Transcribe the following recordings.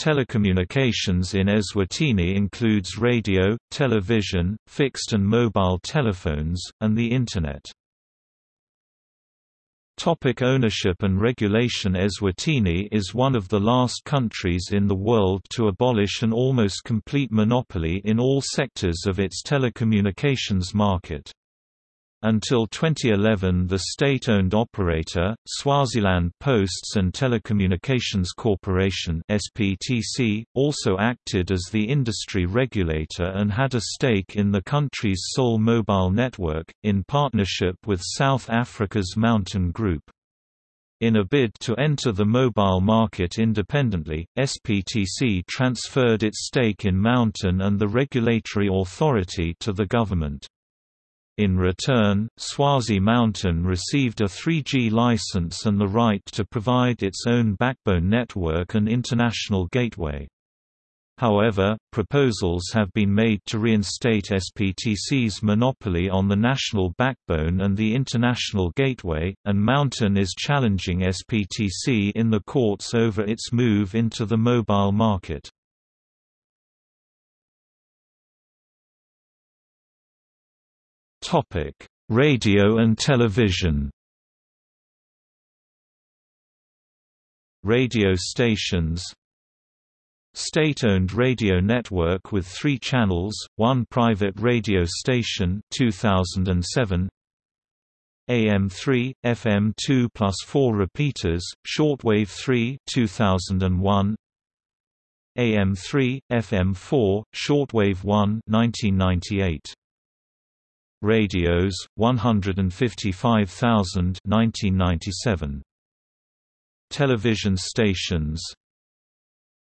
Telecommunications in Eswatini includes radio, television, fixed and mobile telephones, and the Internet. Topic ownership and regulation Eswatini is one of the last countries in the world to abolish an almost complete monopoly in all sectors of its telecommunications market. Until 2011 the state-owned operator, Swaziland Posts and Telecommunications Corporation SPTC, also acted as the industry regulator and had a stake in the country's sole mobile network, in partnership with South Africa's MTN Group. In a bid to enter the mobile market independently, SPTC transferred its stake in MTN and the regulatory authority to the government. In return, Swazi MTN received a 3G license and the right to provide its own backbone network and international gateway. However, proposals have been made to reinstate SPTC's monopoly on the national backbone and the international gateway, and MTN is challenging SPTC in the courts over its move into the mobile market. Topic: Radio and television. Radio stations State-owned radio network with three channels, one private radio station 2007, AM3, FM2 plus 4 repeaters, shortwave 3 2001, AM3, FM4, shortwave 1 1998 radios 155,000 1997 television stations.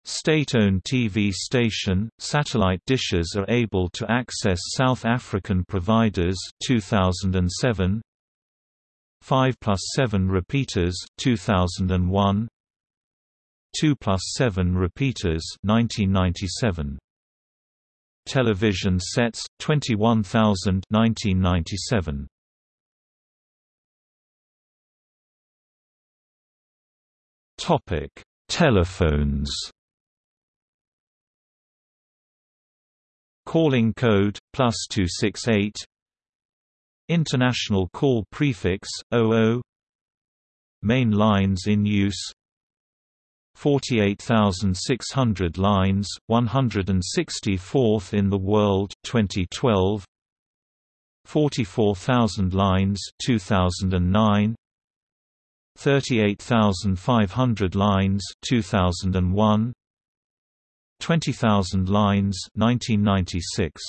State-owned TV station, satellite dishes are able to access South African providers 2007 5 plus 7 repeaters 2001 2 plus 7 repeaters 1997 television sets 21000 1997 topic telephones. Calling code plus 268 international call prefix 00 main lines in use 48,600 lines, 164th in the world 2012 44,000 lines 2009 38,500 lines 2001 20,000 lines 1996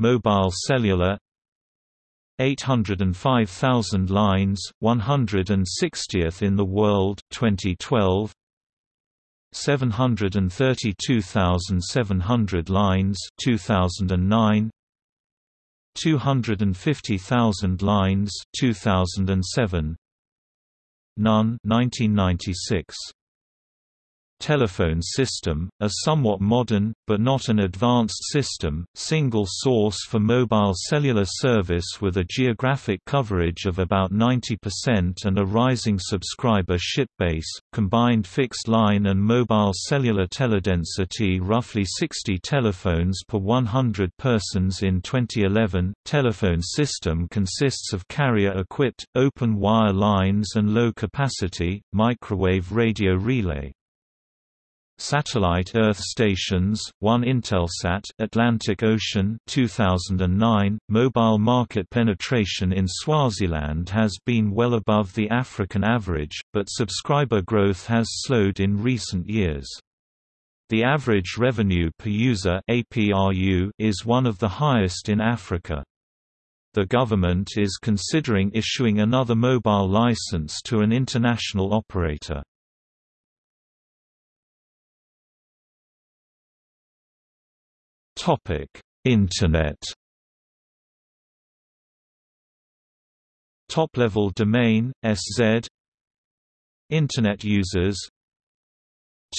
Mobile cellular 805,000 lines, 160th in the world 2012 732,700 lines 2009 250,000 lines 2007 None 1996 telephone system, a somewhat modern, but not an advanced system, single source for mobile cellular service with a geographic coverage of about 90% and a rising subscriber ship base, combined fixed line and mobile cellular teledensity roughly 60 telephones per 100 persons in 2011. Telephone system consists of carrier-equipped, open-wire lines and low-capacity, microwave radio relay. Satellite Earth stations, one Intelsat Atlantic Ocean 2009, mobile market penetration in Swaziland has been well above the African average, but subscriber growth has slowed in recent years. The average revenue per user ARPU is one of the highest in Africa. The government is considering issuing another mobile license to an international operator. Topic: Internet. Top-level domain SZ. Internet users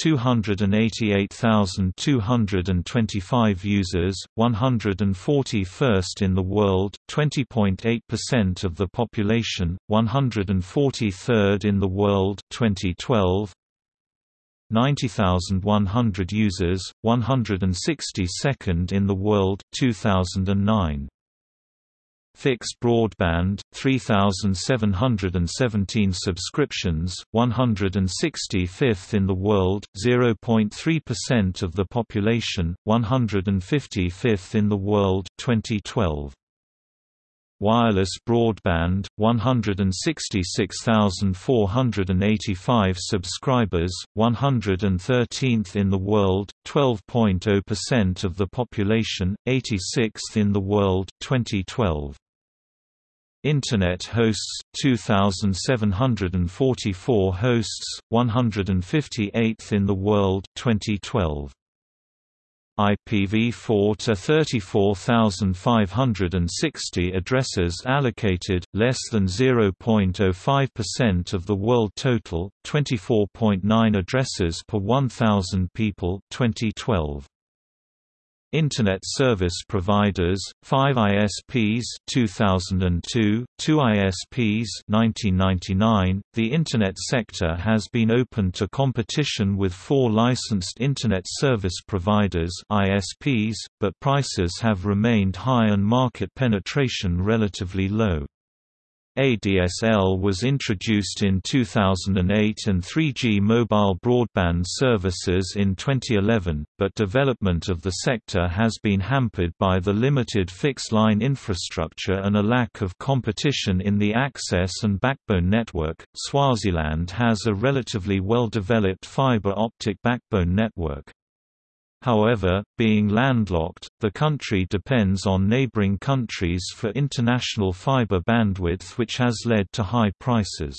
288,225 users, 141st in the world, 20.8% of the population, 143rd in the world 2012. 90,100 users, 162nd in the world 2009. Fixed broadband, 3,717 subscriptions, 165th in the world, 0.3% of the population, 155th in the world 2012. Wireless broadband, 166,485 subscribers, 113th in the world, 12.0% of the population, 86th in the world 2012. Internet hosts 2744 hosts 158th in the world 2012 IPv4 to 34,560 addresses allocated, less than 0.05% of the world total, 24.9 addresses per 1,000 people 2012. Internet Service Providers, 5 ISPs 2002, 2 ISPs 1999. The Internet sector has been open to competition with four licensed Internet Service Providers ISPs, but prices have remained high and market penetration relatively low. ADSL was introduced in 2008 and 3G mobile broadband services in 2011, but development of the sector has been hampered by the limited fixed-line infrastructure and a lack of competition in the access and backbone network. Swaziland has a relatively well-developed fiber optic backbone network. However, being landlocked, the country depends on neighboring countries for international fiber bandwidth which has led to high prices.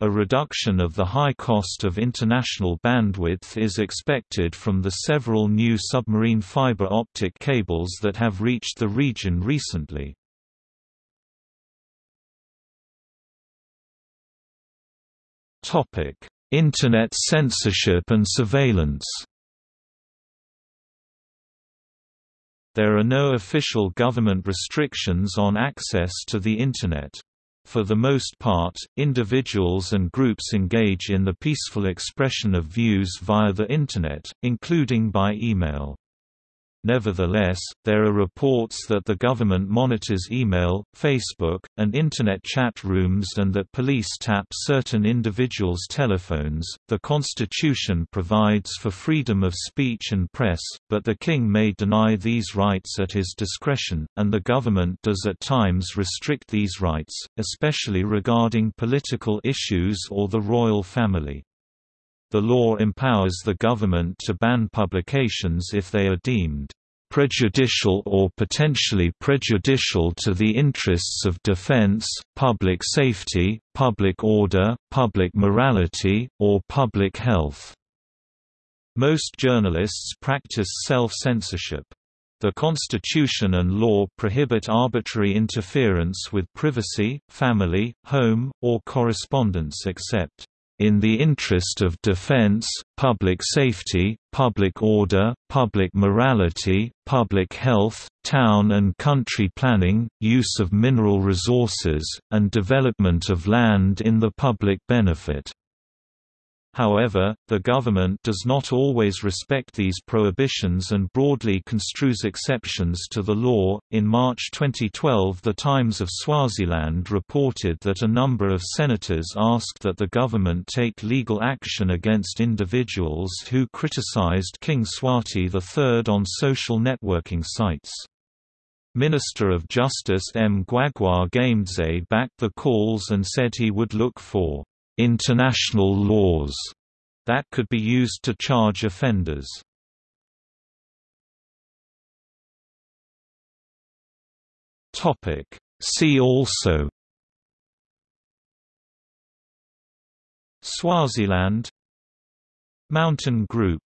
A reduction of the high cost of international bandwidth is expected from the several new submarine fiber optic cables that have reached the region recently. Internet censorship and surveillance There are no official government restrictions on access to the Internet. For the most part, individuals and groups engage in the peaceful expression of views via the Internet, including by email. Nevertheless, there are reports that the government monitors email, Facebook, and Internet chat rooms and that police tap certain individuals' telephones. The Constitution provides for freedom of speech and press, but the King may deny these rights at his discretion, and the government does at times restrict these rights, especially regarding political issues or the royal family. The law empowers the government to ban publications if they are deemed prejudicial or potentially prejudicial to the interests of defense, public safety, public order, public morality, or public health. Most journalists practice self-censorship. The Constitution and law prohibit arbitrary interference with privacy, family, home, or correspondence except in the interest of defense, public safety, public order, public morality, public health, town and country planning, use of mineral resources, and development of land in the public benefit. However, the government does not always respect these prohibitions and broadly construes exceptions to the law. In March 2012, The Times of Swaziland reported that a number of senators asked that the government take legal action against individuals who criticized King Mswati III on social networking sites. Minister of Justice Mgwagwa Gamedze backed the calls and said he would look for international laws that could be used to charge offenders. See also Swaziland MTN Group